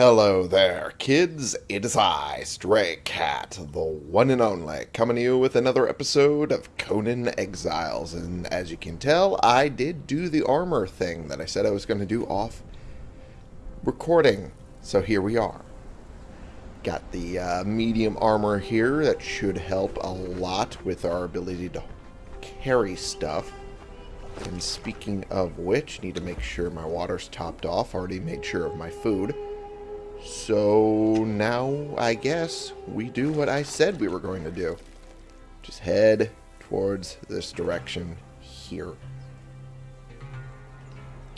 Hello there, kids. It is I, Stray Cat, the one and only, coming to you with another episode of Conan Exiles. And as you can tell, I did do the armor thing that I said I was going to do off recording. So here we are. Got the uh, medium armor here that should help a lot with our ability to carry stuff. And speaking of which, need to make sure my water's topped off. Already made sure of my food. So now I guess we do what I said we were going to do. Just head towards this direction here.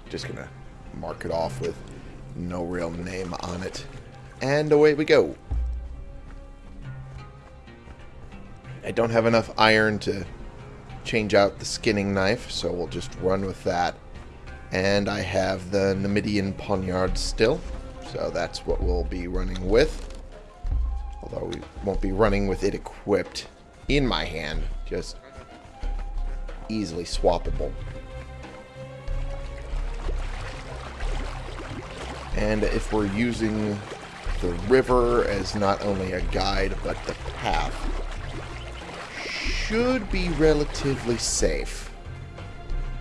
Just gonna mark it off with no real name on it. And away we go. I don't have enough iron to change out the skinning knife, so we'll just run with that. And I have the Numidian poniard still. So that's what we'll be running with. Although we won't be running with it equipped in my hand. Just easily swappable. And if we're using the river as not only a guide, but the path, should be relatively safe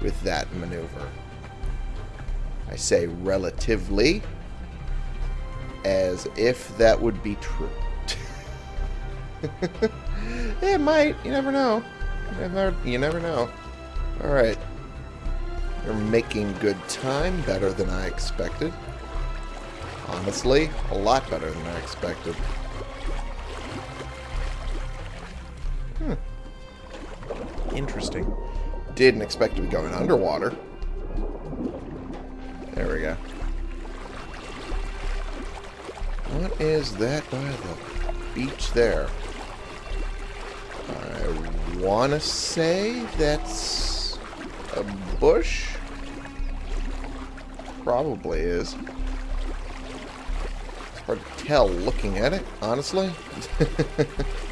with that maneuver. I say relatively as if that would be true. it might. You never know. You never, you never know. Alright. You're making good time. Better than I expected. Honestly, a lot better than I expected. Hmm. Interesting. Didn't expect to be going underwater. There we go. What is that by the beach there? I want to say that's a bush? Probably is. It's hard to tell looking at it, honestly.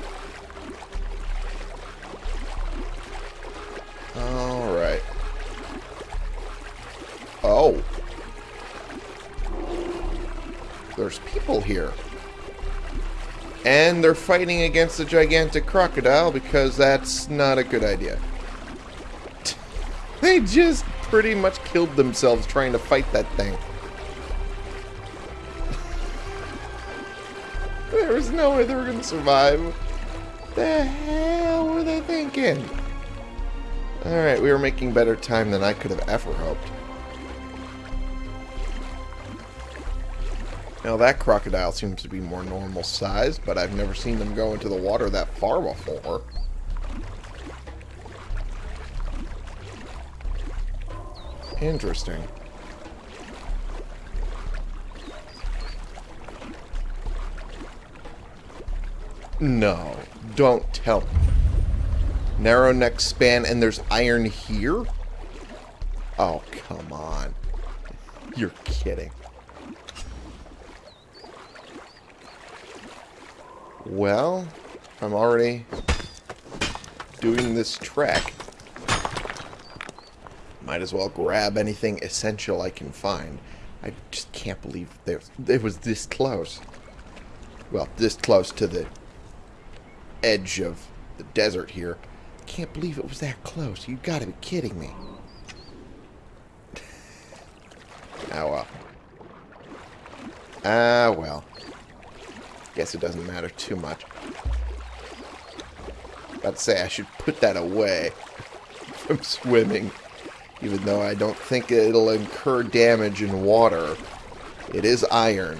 And they're fighting against a gigantic crocodile because that's not a good idea. they just pretty much killed themselves trying to fight that thing. there was no way they were going to survive. The hell were they thinking? Alright, we were making better time than I could have ever hoped. Now that crocodile seems to be more normal size, but I've never seen them go into the water that far before. Interesting. No, don't tell me. Narrow neck span and there's iron here? Oh, come on. You're kidding. Well, I'm already doing this trek. Might as well grab anything essential I can find. I just can't believe there it was this close. Well, this close to the edge of the desert here. Can't believe it was that close. You gotta be kidding me. ah, well. Ah, well. Guess it doesn't matter too much. About to say, I should put that away from swimming. Even though I don't think it'll incur damage in water. It is iron.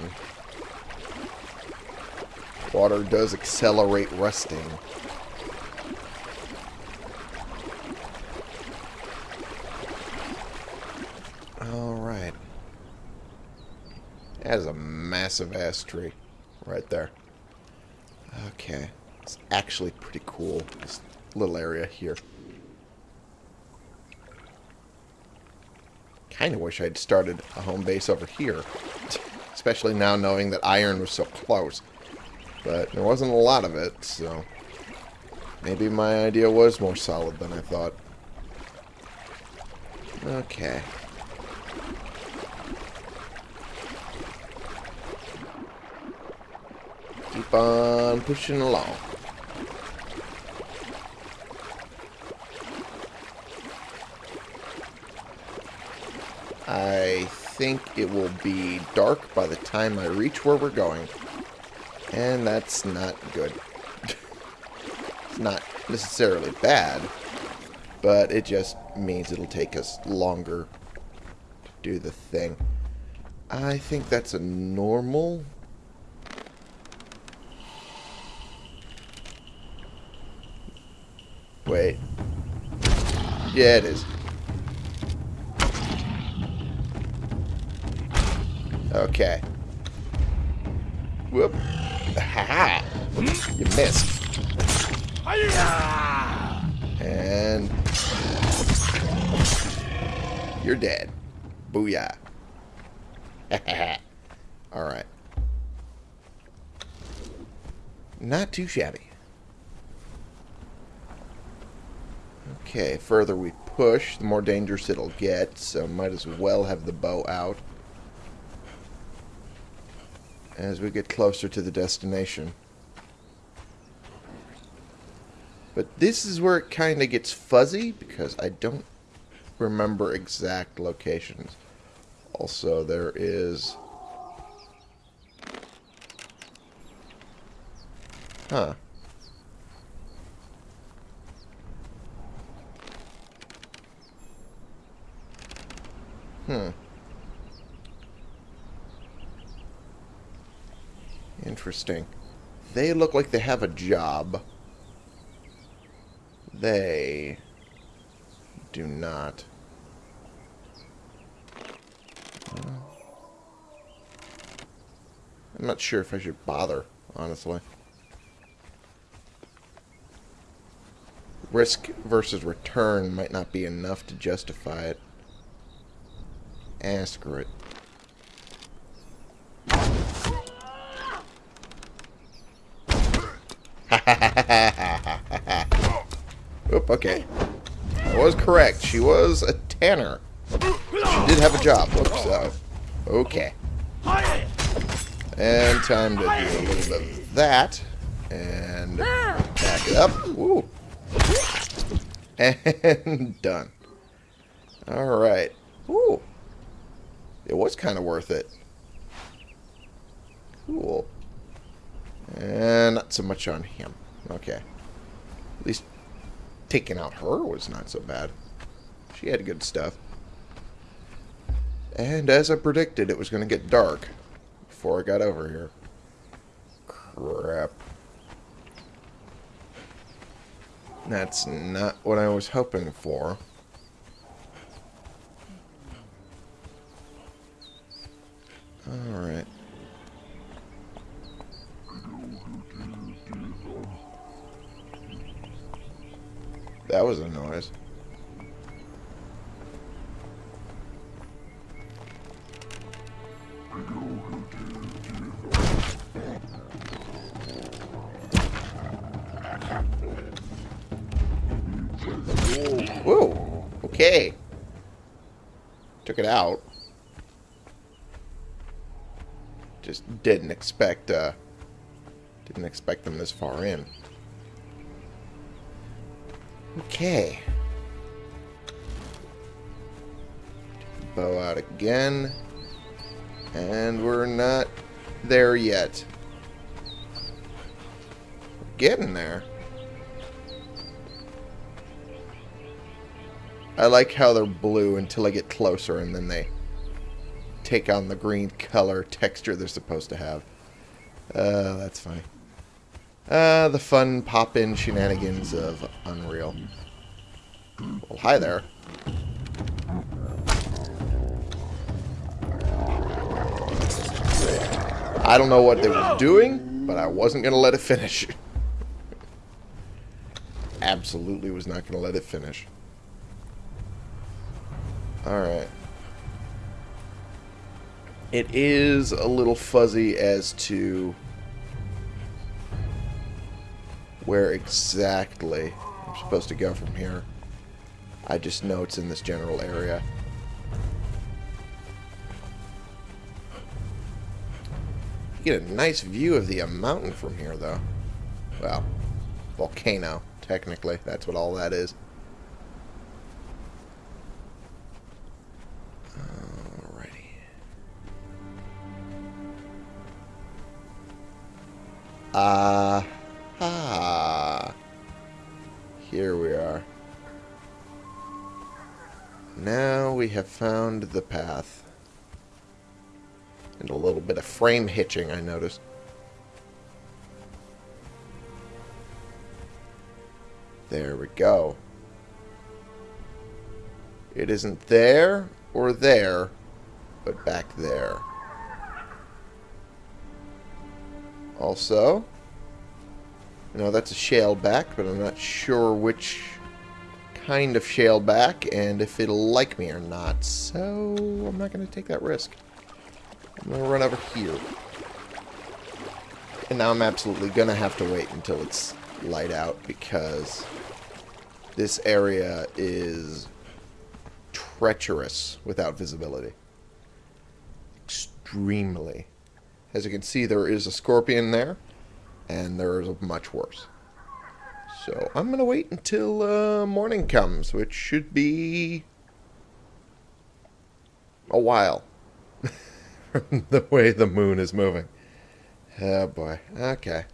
Water does accelerate rusting. Alright. That is a massive ass tree right there. Okay. It's actually pretty cool, this little area here. Kind of wish I'd started a home base over here. Especially now knowing that iron was so close. But there wasn't a lot of it, so... Maybe my idea was more solid than I thought. Okay. Keep on pushing along. I think it will be dark by the time I reach where we're going. And that's not good. it's not necessarily bad, but it just means it'll take us longer to do the thing. I think that's a normal. Wait. Yeah, it is. Okay. Whoop. Ha -ha. You missed. And you're dead. Booyah. Alright. Not too shabby. Okay, further we push, the more dangerous it'll get, so might as well have the bow out as we get closer to the destination. But this is where it kind of gets fuzzy because I don't remember exact locations. Also, there is... Huh. Hmm. Interesting. They look like they have a job. They do not. I'm not sure if I should bother, honestly. Risk versus return might not be enough to justify it. Ah, screw it. Oop, okay. I was correct. She was a tanner. She did have a job. Whoops, so. Okay. And time to do a little bit of that. And back it up. Woo. And done. Alright. Ooh. It was kind of worth it. Cool. And not so much on him. Okay. At least taking out her was not so bad. She had good stuff. And as I predicted, it was going to get dark before I got over here. Crap. That's not what I was hoping for. Alright. That was a noise. Expect, uh... Didn't expect them this far in. Okay. Bow out again. And we're not there yet. Getting there. I like how they're blue until I get closer and then they take on the green color texture they're supposed to have. Uh, that's fine. Uh, the fun pop-in shenanigans of Unreal. Well, hi there. I don't know what they were doing, but I wasn't going to let it finish. Absolutely was not going to let it finish. Alright. It is a little fuzzy as to where exactly I'm supposed to go from here. I just know it's in this general area. You get a nice view of the mountain from here, though. Well, volcano, technically. That's what all that is. Ah. Ah. Here we are. Now we have found the path. And a little bit of frame hitching, I noticed. There we go. It isn't there or there, but back there. Also, know, that's a shale back, but I'm not sure which kind of shale back and if it'll like me or not. So, I'm not going to take that risk. I'm going to run over here. And now I'm absolutely going to have to wait until it's light out because this area is treacherous without visibility. Extremely. As you can see, there is a scorpion there, and there is much worse. So I'm going to wait until uh, morning comes, which should be a while. From the way the moon is moving. Oh boy. Okay.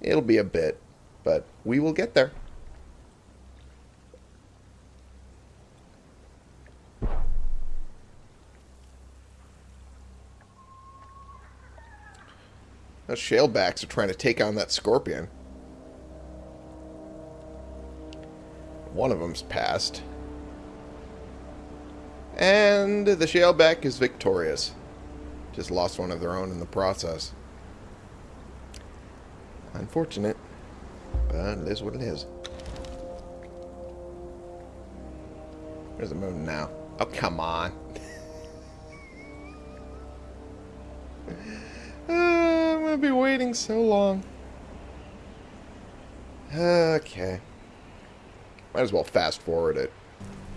It'll be a bit, but we will get there. Those shalebacks are trying to take on that scorpion. One of them's passed. And the shaleback is victorious. Just lost one of their own in the process. Unfortunate, but it is what it is. Where's the moon now? Oh, come on. To be waiting so long. Okay. Might as well fast forward it.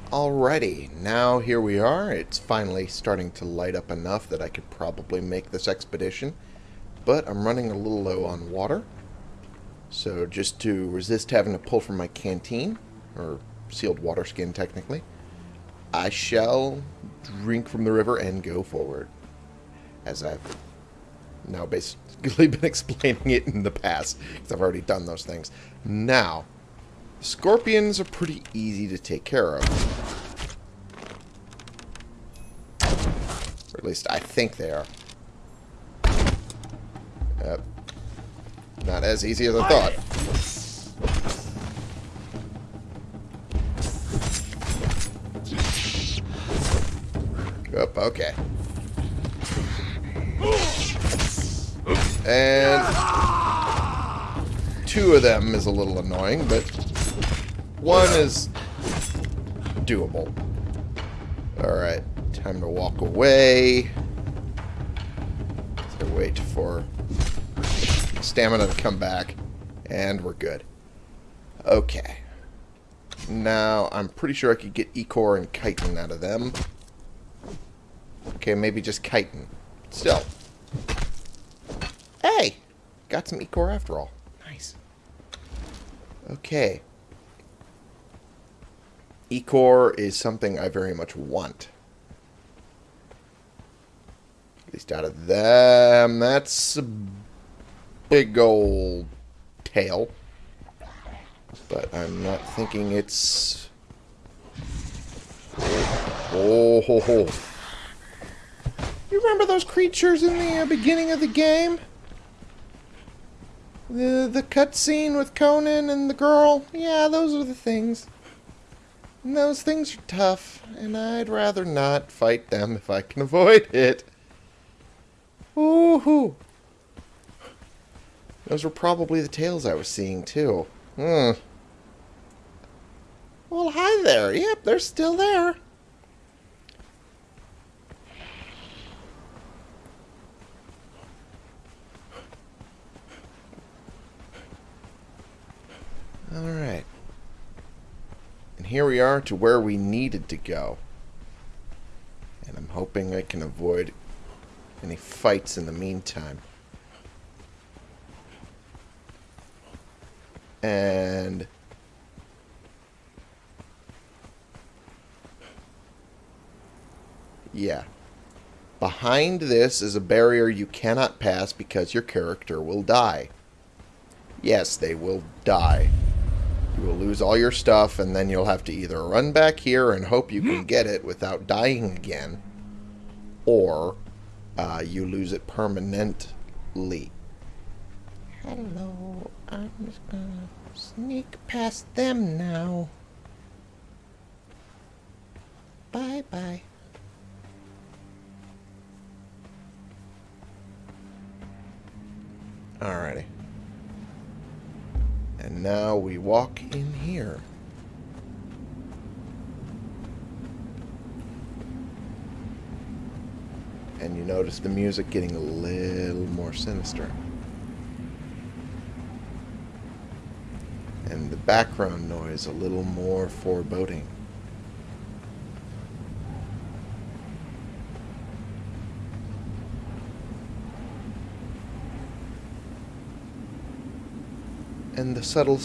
Alrighty, now here we are. It's finally starting to light up enough that I could probably make this expedition. But I'm running a little low on water. So just to resist having to pull from my canteen, or sealed water skin technically, I shall drink from the river and go forward. As I've now basically been explaining it in the past, because I've already done those things. Now, Scorpions are pretty easy to take care of. Or at least I think they are. Yep. Not as easy as I thought. Yep, okay. And two of them is a little annoying, but one is doable. Alright, time to walk away. So wait for stamina to come back. And we're good. Okay. Now, I'm pretty sure I could get Ichor and Chitin out of them. Okay, maybe just Chitin. Still. Got some Ichor after all. Nice. Okay. Ichor is something I very much want. At least out of them, that's a big old tail. But I'm not thinking it's... Oh, ho, ho. You remember those creatures in the uh, beginning of the game? The the cutscene with Conan and the girl? Yeah, those are the things. And those things are tough, and I'd rather not fight them if I can avoid it. Ooh-hoo. Those were probably the tails I was seeing, too. Hmm. Well, hi there. Yep, they're still there. Alright. And here we are to where we needed to go. And I'm hoping I can avoid any fights in the meantime. And... Yeah. Behind this is a barrier you cannot pass because your character will die. Yes, they will die. You will lose all your stuff, and then you'll have to either run back here and hope you can get it without dying again, or uh, you lose it permanently. Hello, I'm just gonna sneak past them now. Bye bye. Alrighty. And now we walk in here. And you notice the music getting a little more sinister. And the background noise a little more foreboding. And the subtle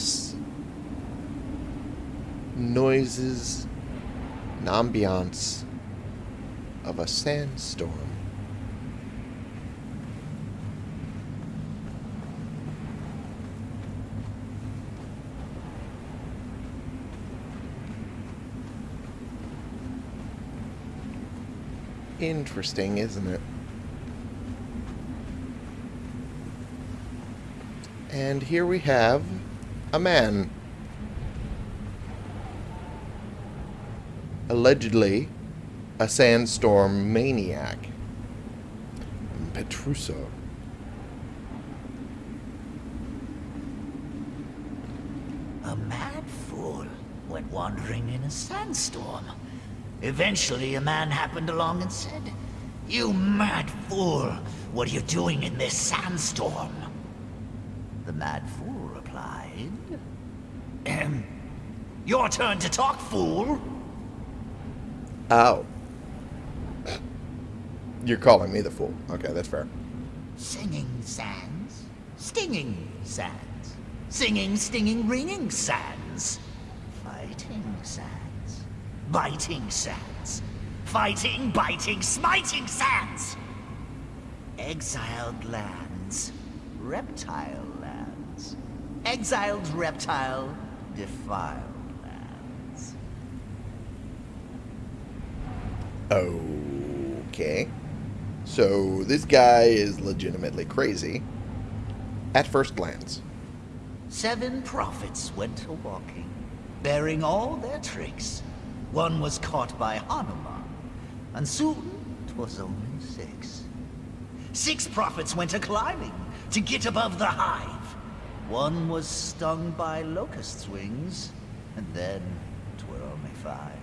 noises and ambiance of a sandstorm. Interesting, isn't it? And here we have a man. Allegedly a sandstorm maniac. Petruso. A mad fool went wandering in a sandstorm. Eventually, a man happened along and said, You mad fool, what are you doing in this sandstorm? The mad fool replied, Ahem. Your turn to talk, fool. Oh. You're calling me the fool. Okay, that's fair. Singing sands, stinging sands, singing, stinging, ringing sands, fighting sands, biting sands, fighting, biting, smiting sands, exiled lands, reptile lands, exiled reptile, defiled lands. Okay. So this guy is legitimately crazy. At first glance. Seven prophets went a walking, bearing all their tricks. One was caught by Hanuman, and soon 'twas only six. Six prophets went a climbing to get above the hive. One was stung by locust's wings, and then 'twere only five.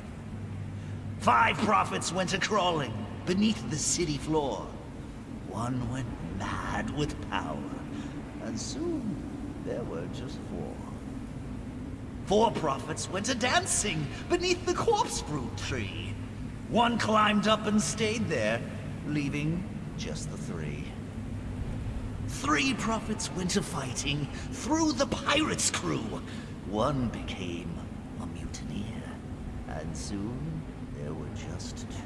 Five prophets went a crawling beneath the city floor. One went mad with power, and soon there were just four. Four prophets went a dancing beneath the corpse fruit tree. One climbed up and stayed there, leaving just the three. Three prophets went a fighting through the pirates' crew. One became a mutineer, and soon there were just two.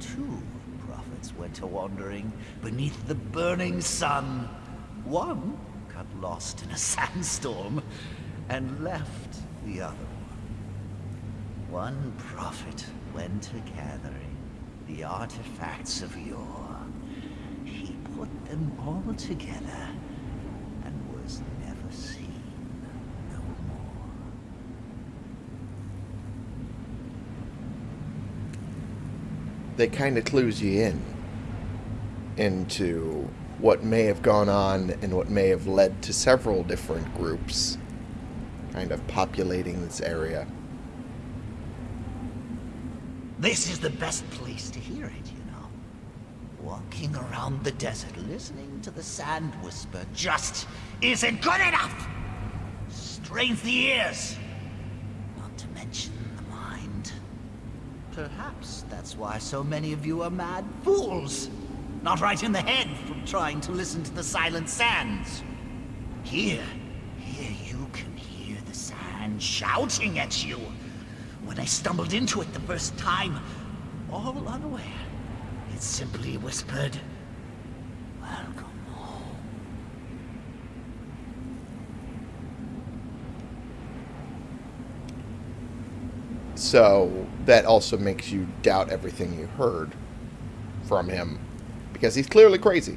Two prophets went a wandering beneath the burning sun. One got lost in a sandstorm and left the other one. One prophet went a gathering the artifacts of yore. Put them all together and was never seen no more. They kind of clues you in into what may have gone on and what may have led to several different groups kind of populating this area. This is the best place to hear it. Walking around the desert, listening to the sand whisper just isn't good enough! Strains the ears, not to mention the mind. Perhaps that's why so many of you are mad fools. Not right in the head from trying to listen to the silent sands. Here, here you can hear the sand shouting at you. When I stumbled into it the first time, all unaware, simply whispered, Welcome home. So that also makes you doubt everything you heard from him because he's clearly crazy.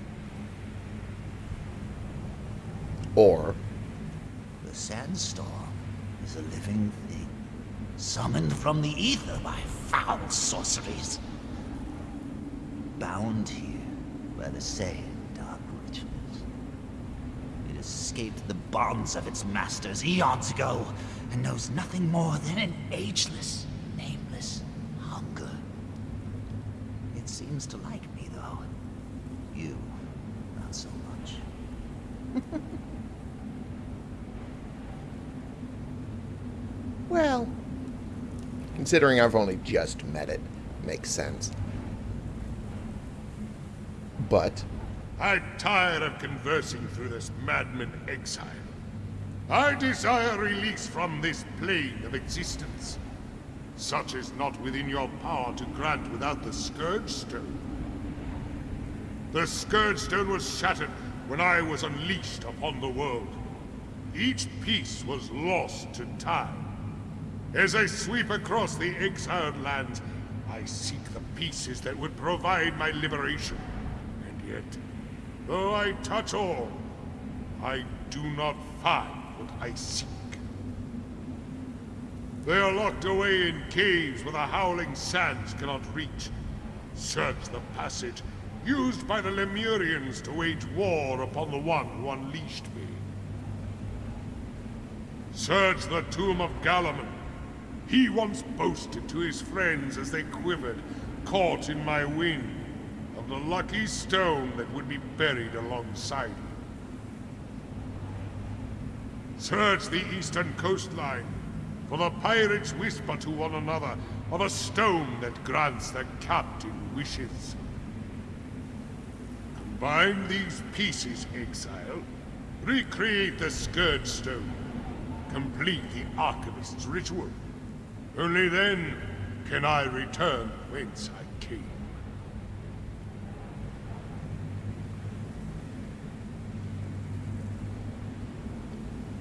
Or The sandstorm is a living thing, summoned from the ether by foul sorceries. Bound here by the same dark rituals. It escaped the bonds of its masters eons ago, and knows nothing more than an ageless, nameless hunger. It seems to like me, though. You, not so much. Well, considering I've only just met it, makes sense. But I'm tired of conversing through this madman exile. I desire release from this plane of existence. Such is not within your power to grant without the Scourge Stone. The Scourge Stone was shattered when I was unleashed upon the world. Each piece was lost to time. As I sweep across the exiled lands, I seek the pieces that would provide my liberation. Though I touch all, I do not find what I seek. They are locked away in caves where the howling sands cannot reach. Search the passage used by the Lemurians to wage war upon the one who unleashed me. Search the tomb of Gallaman. He once boasted to his friends as they quivered, caught in my wind, of the lucky stone that would be buried alongside him. Search the eastern coastline, for the pirates whisper to one another of a stone that grants their captain wishes. Combine these pieces, Exile. Recreate the Scourge Stone. Complete the Archivist's ritual. Only then can I return whence I came.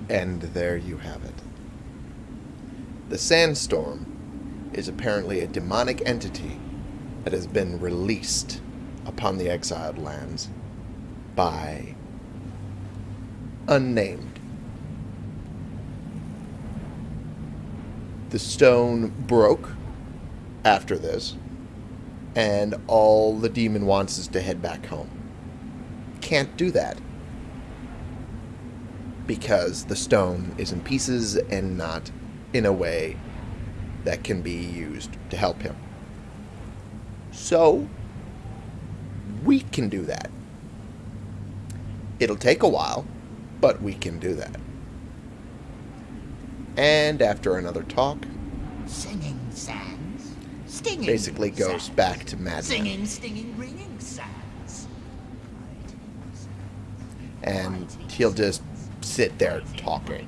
And there you have it. The Sandstorm is apparently a demonic entity that has been released upon the exiled lands by unnamed. The stone broke after this, and all the demon wants is to head back home. Can't do that because the stone is in pieces and not in a way that can be used to help him. So, we can do that. It'll take a while, but we can do that. And after another talk, Singing sands, stinging basically goes sands. back to madness. Singing, stinging, ringing sands. Sands. And he'll just sit there talking.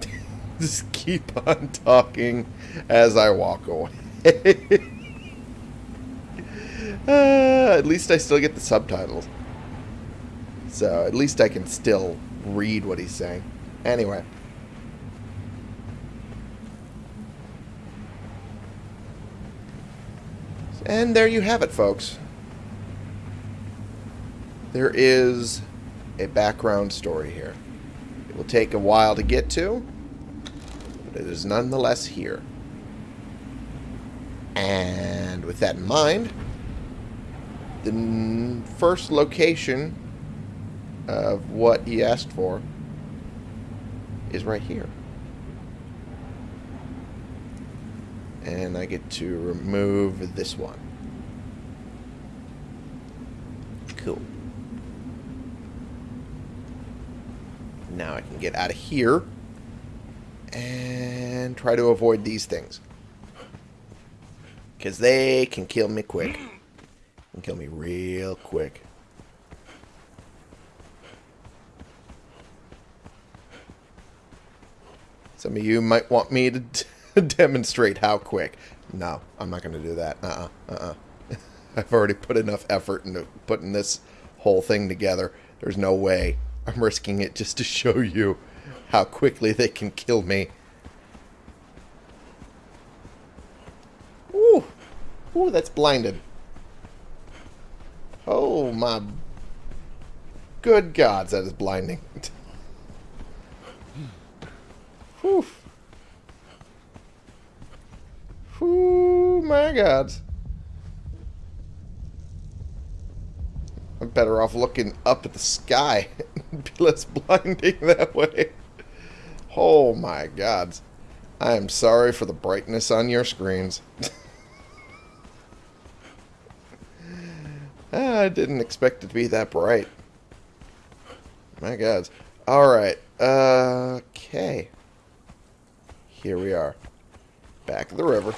Just keep on talking as I walk away. uh, at least I still get the subtitles. So at least I can still read what he's saying. Anyway. And there you have it, folks. There is a background story here. It will take a while to get to, but it is nonetheless here. And with that in mind, the first location of what he asked for is right here. And I get to remove this one. Cool. Now I can get out of here and try to avoid these things. Because they can kill me quick. Can kill me real quick. Some of you might want me to demonstrate how quick. No, I'm not going to do that. Uh-uh. Uh-uh. I've already put enough effort into putting this whole thing together. There's no way I'm risking it just to show you how quickly they can kill me. Ooh. Ooh, that's blinded. Oh, my good gods, that is blinding. Whew. Whew, my gods. I'm better off looking up at the sky. be less blinding that way. Oh my gods. I am sorry for the brightness on your screens. Ah, I didn't expect it to be that bright. My gods. Alright. Uh, okay. Here we are. Back of the river.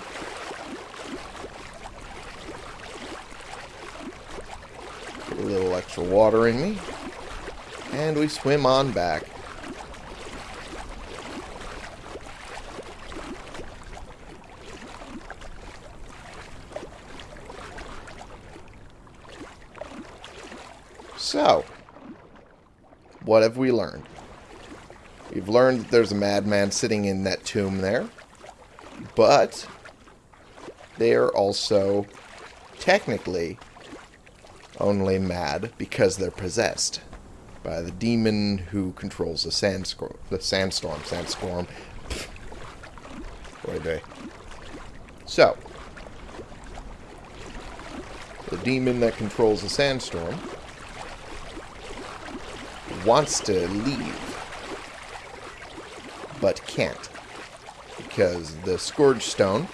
Get a little extra water in me. And we swim on back. So, what have we learned? We've learned that there's a madman sitting in that tomb there. But they are also technically only mad because they're possessed by the demon who controls the sandstorm. The sandstorm. Sandstorm. Boy, day. So, the demon that controls the sandstorm wants to leave, but can't. Because the Scourge Stone,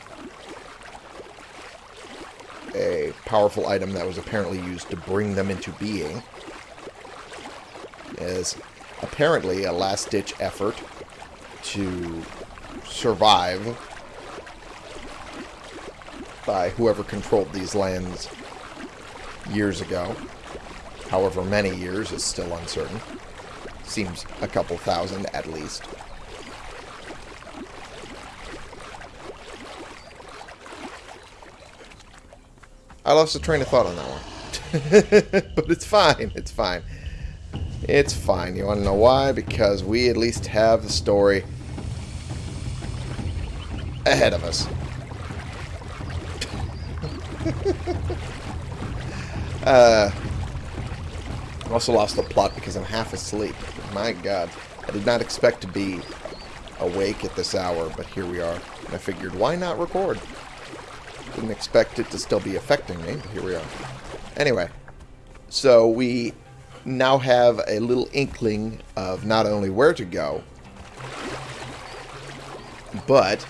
a powerful item that was apparently used to bring them into being, is apparently a last-ditch effort to survive by whoever controlled these lands years ago. However many years is still uncertain. Seems a couple thousand at least. I lost the train of thought on that one. but it's fine. It's fine. It's fine. You want to know why? Because we at least have the story ahead of us. uh, I also lost the plot because I'm half asleep. My god. I did not expect to be awake at this hour, but here we are. And I figured, why not record? Didn't expect it to still be affecting me, but here we are. Anyway, so we now have a little inkling of not only where to go, but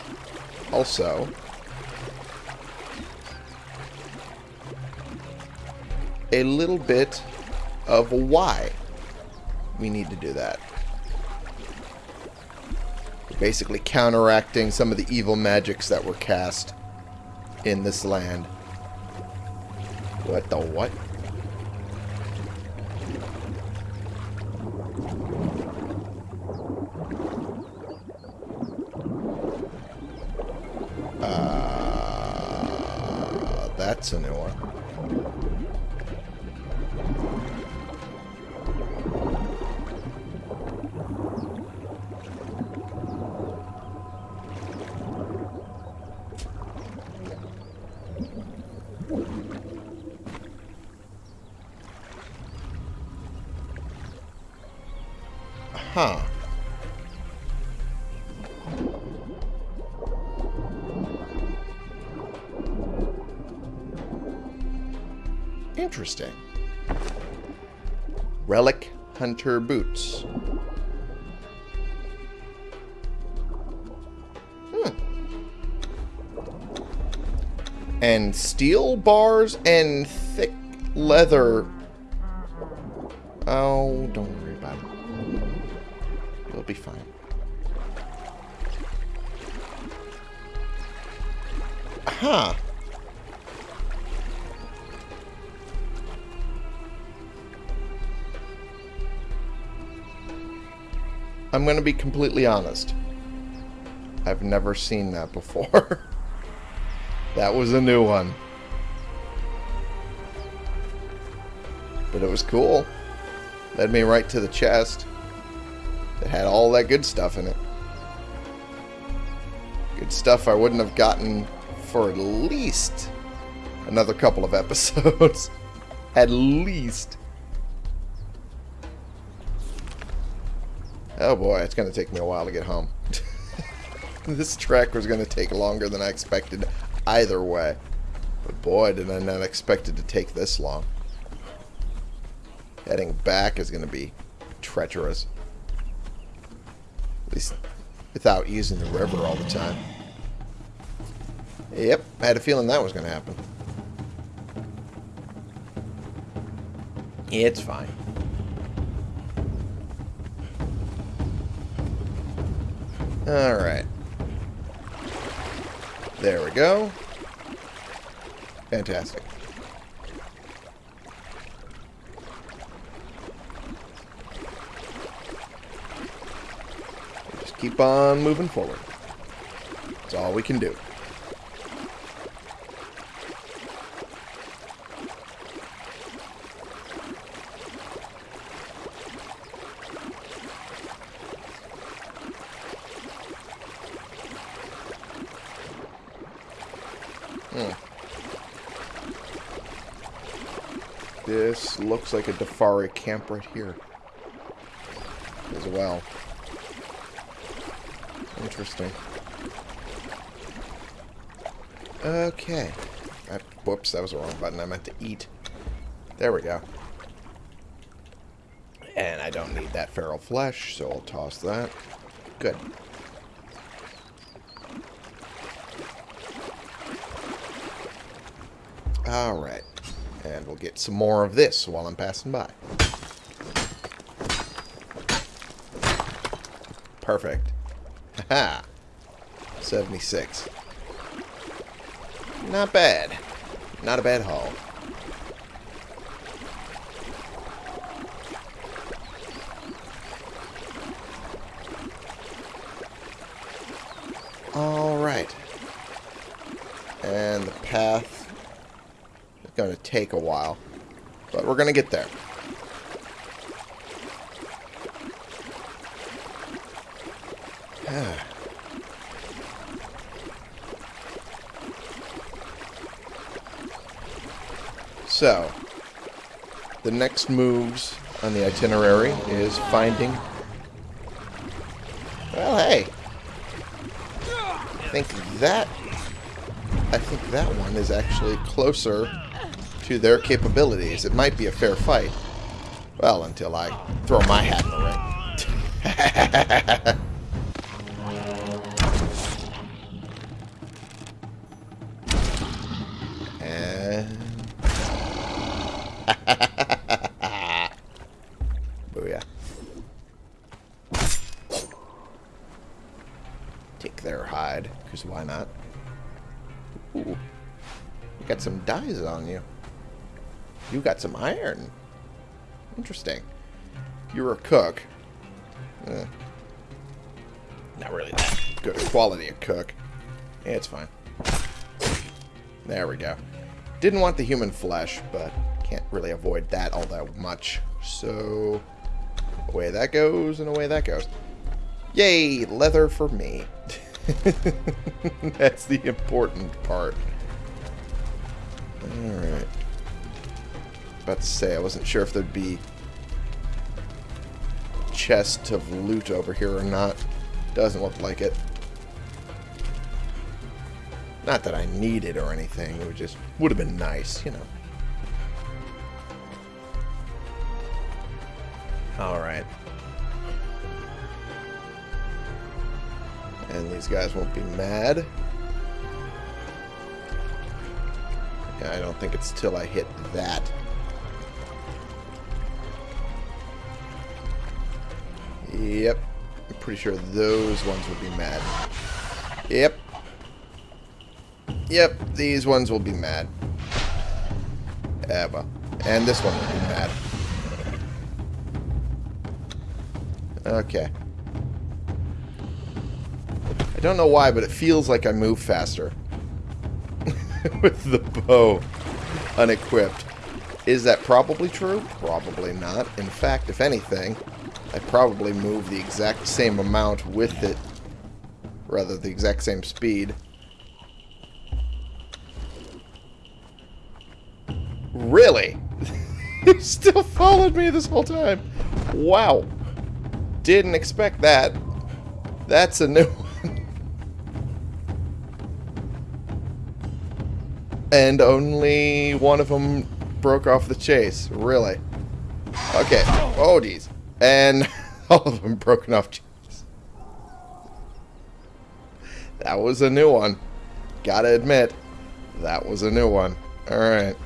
also a little bit of why we need to do that. Basically counteracting some of the evil magics that were cast in this land. What the what? Interesting. Relic Hunter Boots. Hmm. And steel bars and thick leather. Oh, don't worry about it. We'll be fine. Huh. I'm going to be completely honest. I've never seen that before. that was a new one. But it was cool. Led me right to the chest. It had all that good stuff in it. Good stuff I wouldn't have gotten for at least another couple of episodes. at least. Oh boy, it's going to take me a while to get home. this trek was going to take longer than I expected either way. But boy, did I not expect it to take this long. Heading back is going to be treacherous. At least without using the river all the time. Yep, I had a feeling that was going to happen. It's fine. Alright. There we go. Fantastic. Just keep on moving forward. That's all we can do. This looks like a Defari camp right here. As well. Interesting. Okay. I, whoops, that was the wrong button. I meant to eat. There we go. And I don't need that feral flesh, so I'll toss that. Good. Alright. We'll get some more of this while I'm passing by. Perfect. Haha. 76. Not bad. Not a bad haul. Alright. And the path going to take a while. But we're going to get there. so, the next moves on the itinerary is finding... Well, hey. I think that... I think that one is actually closer to their capabilities, it might be a fair fight. Well, until I throw my hat in the ring. Take their hide, because why not? Ooh. You got some dyes on you. You got some iron. Interesting. You're a cook. Eh. Not really that good quality of cook. Yeah, it's fine. There we go. Didn't want the human flesh, but can't really avoid that all that much. So, away that goes, and away that goes. Yay, leather for me. That's the important part. Alright about to say. I wasn't sure if there'd be chest of loot over here or not. Doesn't look like it. Not that I need it or anything. It would just would have been nice, you know. Alright. And these guys won't be mad. Yeah, I don't think it's till I hit that Yep. I'm pretty sure those ones would be mad. Yep. Yep, these ones will be mad. Eva. And this one will be mad. Okay. I don't know why, but it feels like I move faster. With the bow unequipped. Is that probably true? Probably not. In fact, if anything, I probably move the exact same amount with it. Rather, the exact same speed. Really? you still followed me this whole time. Wow. Didn't expect that. That's a new one. And only one of them broke off the chase. Really. Okay. Oh, geez. And all of them broken off chase. That was a new one. Gotta admit, that was a new one. Alright.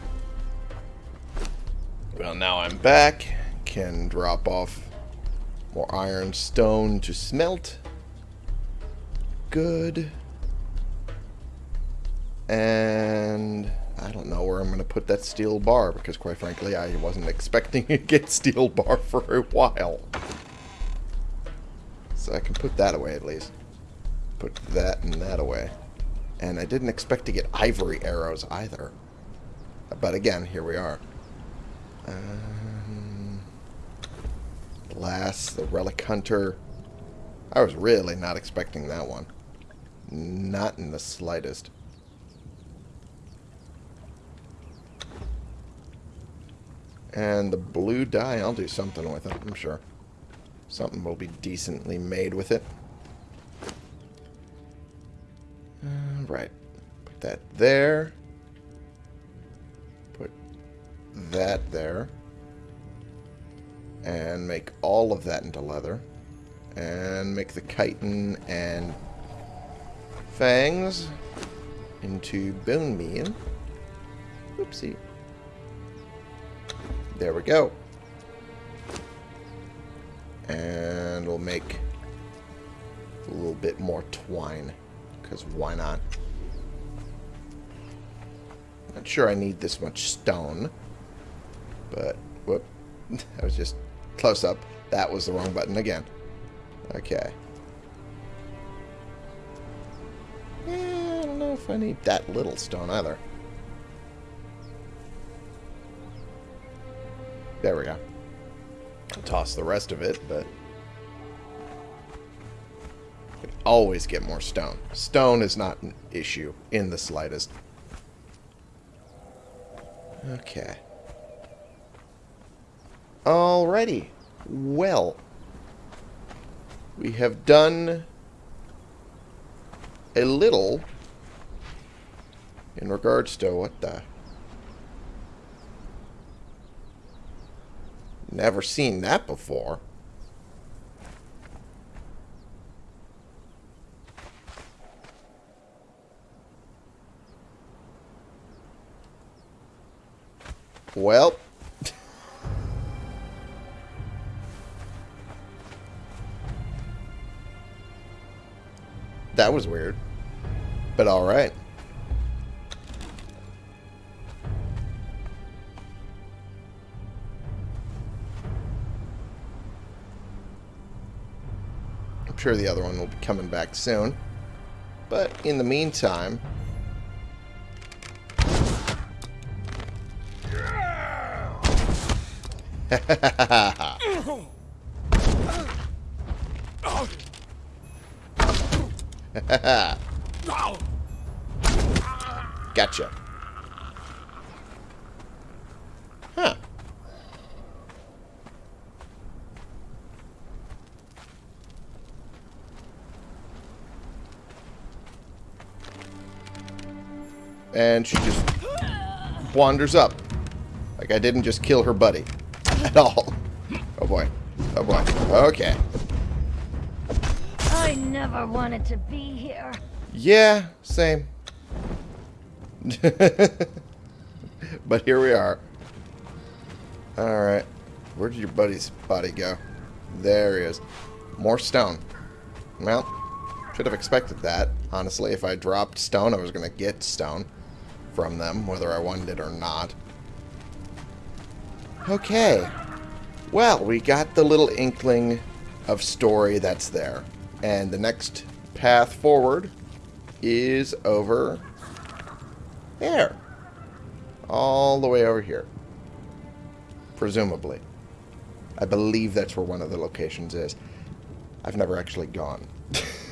Well, now I'm back. Can drop off more iron stone to smelt. Good. And I don't know where I'm going to put that steel bar because quite frankly I wasn't expecting to get steel bar for a while. So I can put that away at least. Put that and that away. And I didn't expect to get ivory arrows either. But again, here we are. Um, Glass, the Relic Hunter. I was really not expecting that one. Not in the slightest. And the blue dye, I'll do something with it, I'm sure. Something will be decently made with it. Uh, right. Put that there. Put that there. And make all of that into leather. And make the chitin and fangs into bone meal. Oopsie. There we go. And we'll make a little bit more twine. Because why not? Not sure I need this much stone. But, whoop. I was just close up. That was the wrong button again. Okay. Eh, I don't know if I need that little stone either. There we go. Toss the rest of it, but... Could always get more stone. Stone is not an issue in the slightest. Okay. Alrighty. Well. We have done a little in regards to what the Never seen that before. Well. that was weird. But alright. Sure the other one will be coming back soon. But in the meantime... wanders up. Like I didn't just kill her buddy. At all. Oh boy. Oh boy. Okay. I never wanted to be here. Yeah, same. but here we are. Alright. Where did your buddy's body go? There he is. More stone. Well, should have expected that. Honestly, if I dropped stone, I was going to get stone from them, whether I wanted it or not. Okay. Well, we got the little inkling of story that's there. And the next path forward is over there. All the way over here. Presumably. I believe that's where one of the locations is. I've never actually gone.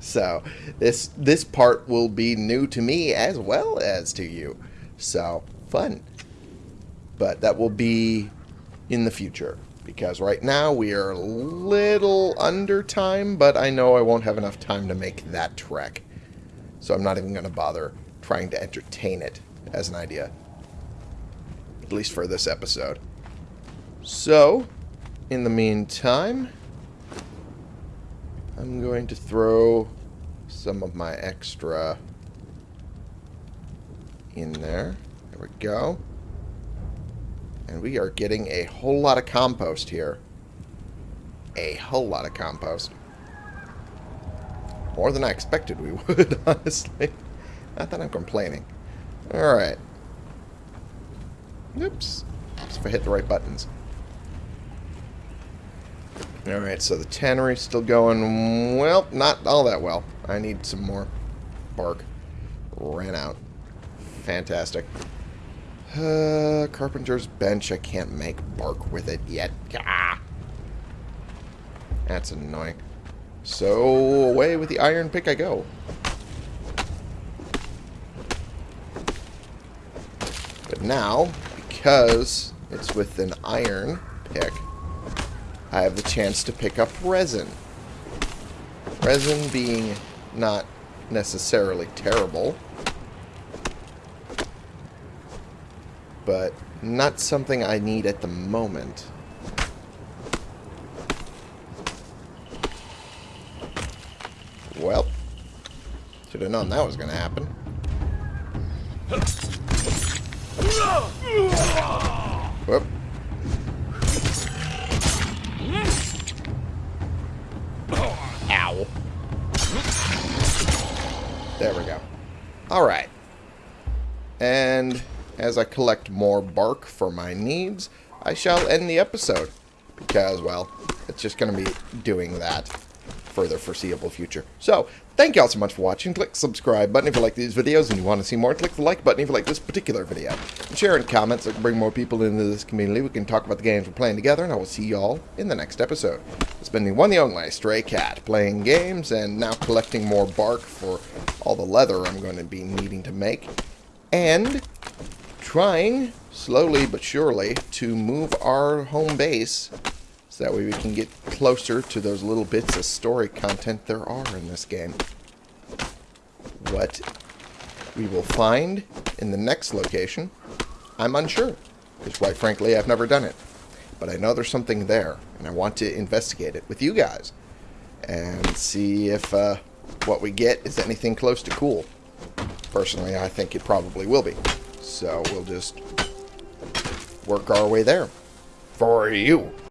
so, this this part will be new to me as well as to you. So, fun. But that will be in the future. Because right now we are a little under time, but I know I won't have enough time to make that trek. So I'm not even going to bother trying to entertain it as an idea. At least for this episode. So, in the meantime, I'm going to throw some of my extra in there. There we go. And we are getting a whole lot of compost here. A whole lot of compost. More than I expected we would, honestly. Not that I'm complaining. Alright. Oops. Just if I hit the right buttons. Alright, so the tannery's still going, well, not all that well. I need some more bark. Ran out. Fantastic. Uh, carpenter's bench. I can't make bark with it yet. Ah. That's annoying. So, away with the iron pick I go. But now, because it's with an iron pick, I have the chance to pick up resin. Resin being not necessarily terrible, but not something I need at the moment. Well, should have known that was going to happen. Whoop. Alright. And as I collect more bark for my needs, I shall end the episode. Because, well, it's just going to be doing that for the foreseeable future. So, thank you all so much for watching. Click subscribe button if you like these videos and you want to see more. Click the like button if you like this particular video. And share in comments so can bring more people into this community. We can talk about the games we're playing together, and I will see you all in the next episode. It's been the one the only Stray Cat, playing games and now collecting more bark for all the leather I'm going to be needing to make. And trying, slowly but surely, to move our home base that way we can get closer to those little bits of story content there are in this game. What we will find in the next location, I'm unsure. Because quite frankly, I've never done it. But I know there's something there, and I want to investigate it with you guys. And see if uh, what we get is anything close to cool. Personally, I think it probably will be. So we'll just work our way there. For you.